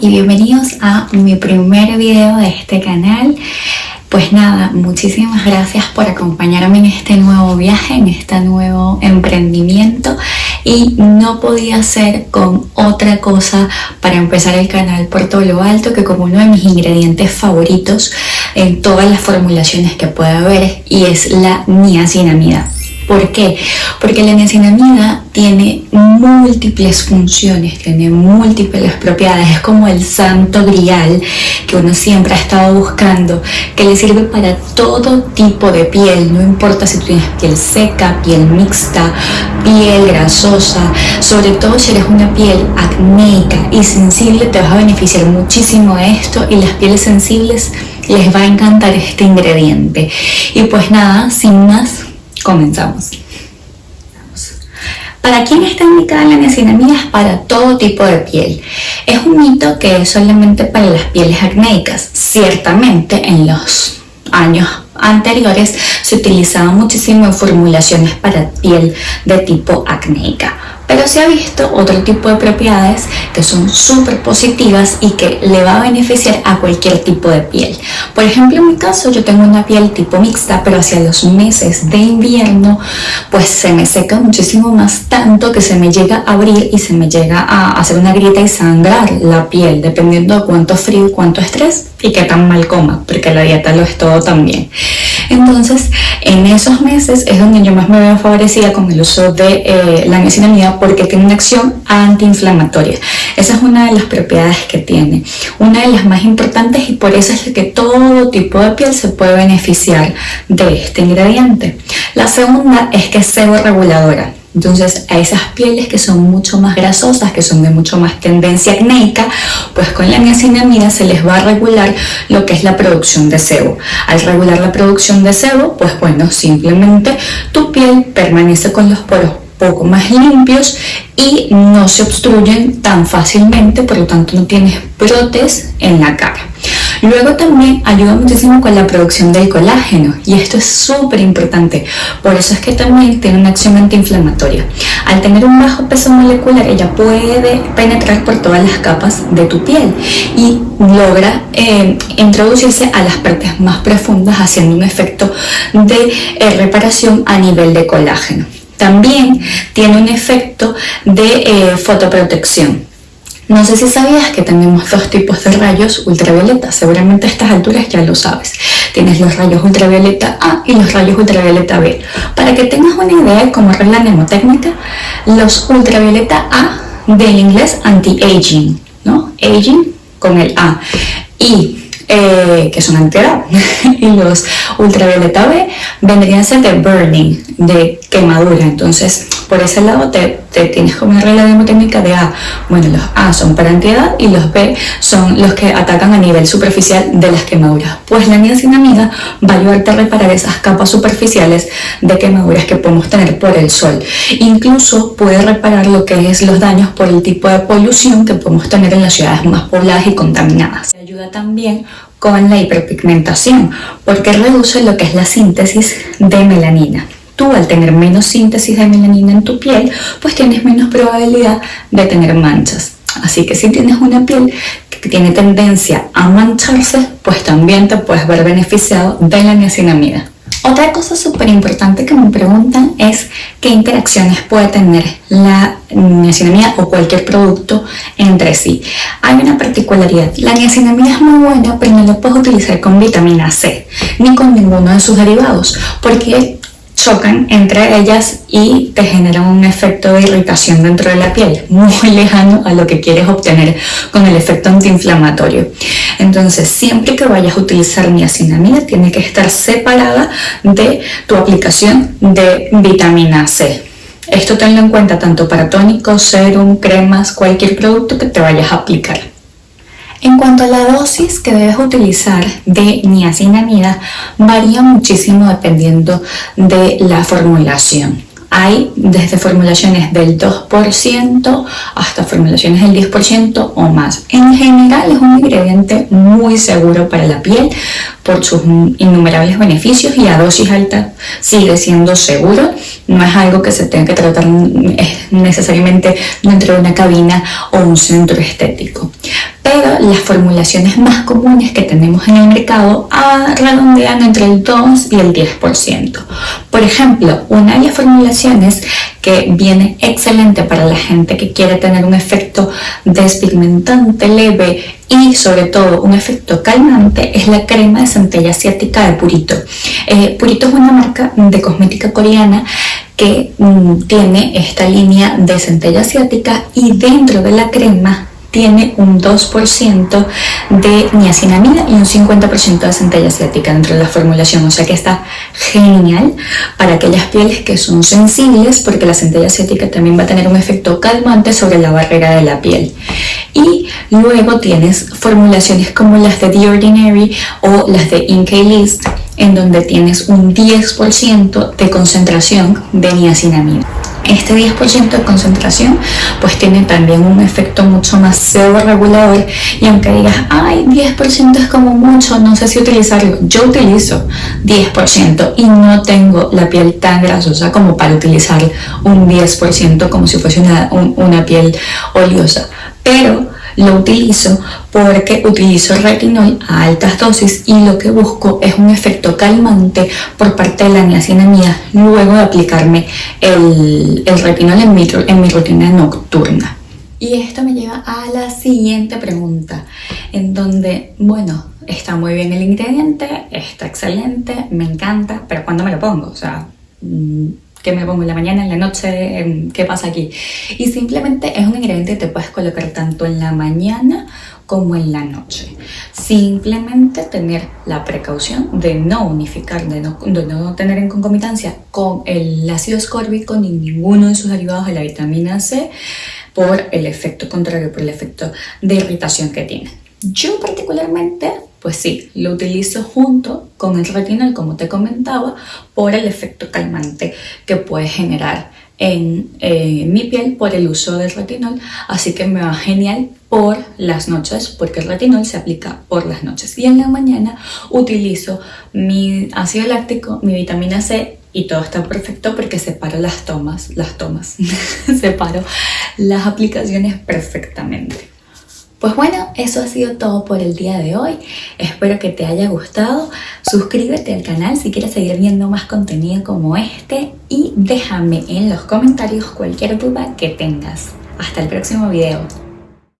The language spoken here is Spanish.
y bienvenidos a mi primer video de este canal. Pues nada, muchísimas gracias por acompañarme en este nuevo viaje, en este nuevo emprendimiento y no podía ser con otra cosa para empezar el canal por todo lo alto que como uno de mis ingredientes favoritos en todas las formulaciones que puede haber y es la niacinamida. ¿Por qué? Porque la niacinamida tiene múltiples funciones, tiene múltiples propiedades, es como el santo grial que uno siempre ha estado buscando, que le sirve para todo tipo de piel, no importa si tienes piel seca, piel mixta, piel grasosa, sobre todo si eres una piel acnéica y sensible te vas a beneficiar muchísimo de esto y las pieles sensibles les va a encantar este ingrediente. Y pues nada, sin más, Comenzamos. ¿Para quién está indicada la niacinamida? Es para todo tipo de piel. Es un mito que es solamente para las pieles acnéicas. Ciertamente en los años anteriores se utilizaba muchísimo en formulaciones para piel de tipo acnéica pero se ha visto otro tipo de propiedades que son súper positivas y que le va a beneficiar a cualquier tipo de piel. Por ejemplo, en mi caso yo tengo una piel tipo mixta, pero hacia los meses de invierno pues se me seca muchísimo más tanto que se me llega a abrir y se me llega a hacer una grieta y sangrar la piel, dependiendo de cuánto frío, cuánto estrés y qué tan mal coma, porque la dieta lo es todo también. Entonces, en esos meses es donde yo más me veo favorecida con el uso de eh, la niacinamida porque tiene una acción antiinflamatoria. Esa es una de las propiedades que tiene, una de las más importantes y por eso es que todo tipo de piel se puede beneficiar de este ingrediente. La segunda es que es reguladora. Entonces a esas pieles que son mucho más grasosas, que son de mucho más tendencia acnéica, pues con la niacinamida se les va a regular lo que es la producción de sebo. Al regular la producción de sebo, pues bueno, simplemente tu piel permanece con los poros poco más limpios y no se obstruyen tan fácilmente, por lo tanto no tienes brotes en la cara. Luego también ayuda muchísimo con la producción del colágeno y esto es súper importante, por eso es que también tiene una acción antiinflamatoria. Al tener un bajo peso molecular ella puede penetrar por todas las capas de tu piel y logra eh, introducirse a las partes más profundas haciendo un efecto de eh, reparación a nivel de colágeno. También tiene un efecto de eh, fotoprotección. No sé si sabías que tenemos dos tipos de rayos ultravioleta, seguramente a estas alturas ya lo sabes. Tienes los rayos ultravioleta A y los rayos ultravioleta B. Para que tengas una idea de regla mnemotécnica, los ultravioleta A del inglés anti-aging, ¿no? Aging con el A. Y eh, que son antiedad y los ultravioleta B vendrían a ser de burning, de quemadura. Entonces, por ese lado te, tienes como una regla de de A. Bueno, los A son para antiedad y los B son los que atacan a nivel superficial de las quemaduras. Pues la niacinamida va a ayudarte a reparar esas capas superficiales de quemaduras que podemos tener por el sol. Incluso puede reparar lo que es los daños por el tipo de polución que podemos tener en las ciudades más pobladas y contaminadas. Ayuda también con la hiperpigmentación porque reduce lo que es la síntesis de melanina. Tú al tener menos síntesis de melanina en tu piel, pues tienes menos probabilidad de tener manchas. Así que si tienes una piel que tiene tendencia a mancharse, pues también te puedes ver beneficiado de la niacinamida. Otra cosa súper importante que me preguntan es qué interacciones puede tener la niacinamida o cualquier producto entre sí. Hay una particularidad, la niacinamida es muy buena pero no la puedes utilizar con vitamina C ni con ninguno de sus derivados porque chocan entre ellas y te generan un efecto de irritación dentro de la piel, muy lejano a lo que quieres obtener con el efecto antiinflamatorio. Entonces, siempre que vayas a utilizar niacinamida, tiene que estar separada de tu aplicación de vitamina C. Esto tenlo en cuenta tanto para tónicos, serum, cremas, cualquier producto que te vayas a aplicar. En cuanto a la dosis que debes utilizar de niacinamida, varía muchísimo dependiendo de la formulación. Hay desde formulaciones del 2% hasta formulaciones del 10% o más. En general es un ingrediente muy seguro para la piel por sus innumerables beneficios y a dosis alta sigue siendo seguro. No es algo que se tenga que tratar necesariamente dentro de una cabina o un centro estético pero las formulaciones más comunes que tenemos en el mercado redondean entre el 2 y el 10%. Por ejemplo, una de las formulaciones que viene excelente para la gente que quiere tener un efecto despigmentante leve y sobre todo un efecto calmante es la crema de centella asiática de Purito. Eh, Purito es una marca de cosmética coreana que mm, tiene esta línea de centella asiática y dentro de la crema tiene un 2% de niacinamida y un 50% de centella asiática dentro de la formulación, o sea que está genial para aquellas pieles que son sensibles porque la centella asiática también va a tener un efecto calmante sobre la barrera de la piel. Y luego tienes formulaciones como las de The Ordinary o las de Inkey List en donde tienes un 10% de concentración de niacinamida. Este 10% de concentración pues tiene también un efecto mucho más regulador y aunque digas, ay, 10% es como mucho, no sé si utilizarlo, yo utilizo 10% y no tengo la piel tan grasosa como para utilizar un 10% como si fuese una, una piel oleosa, pero lo utilizo porque utilizo retinol a altas dosis y lo que busco es un efecto calmante por parte de la niacinamida luego de aplicarme el, retinol en mi, en mi rutina nocturna. Y esto me lleva a la siguiente pregunta, en donde, bueno, está muy bien el ingrediente, está excelente, me encanta, pero ¿cuándo me lo pongo? O sea, que me pongo en la mañana, en la noche, ¿qué pasa aquí? Y simplemente es un ingrediente que te puedes colocar tanto en la mañana como en la noche. Simplemente tener la precaución de no unificar, de no, de no tener en concomitancia con el ácido ascórbico ni ninguno de sus derivados de la vitamina C por el efecto contrario, por el efecto de irritación que tiene. Yo particularmente pues sí, lo utilizo junto con el retinol, como te comentaba, por el efecto calmante que puede generar en eh, mi piel por el uso del retinol, así que me va genial por las noches, porque el retinol se aplica por las noches. Y en la mañana utilizo mi ácido láctico, mi vitamina C y todo está perfecto porque separo las tomas, las tomas, separo las aplicaciones perfectamente. Pues bueno, eso ha sido todo por el día de hoy. Espero que te haya gustado. Suscríbete al canal si quieres seguir viendo más contenido como este y déjame en los comentarios cualquier duda que tengas. Hasta el próximo video.